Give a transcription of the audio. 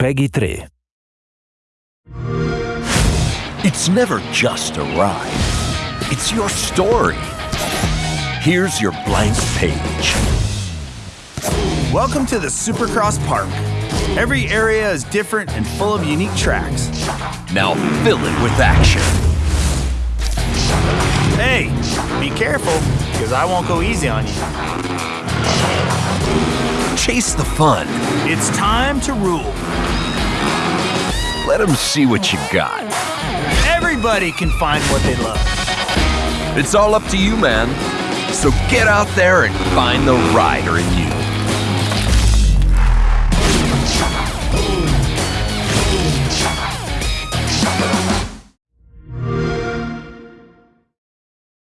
PEGI 3. It's never just a ride, it's your story. Here's your blank page. Welcome to the Supercross Park. Every area is different and full of unique tracks. Now fill it with action. Hey, be careful, because I won't go easy on you. Chase the fun. It's time to rule. Let them see what you got. Everybody can find what they love. It's all up to you, man. So get out there and find the rider in you.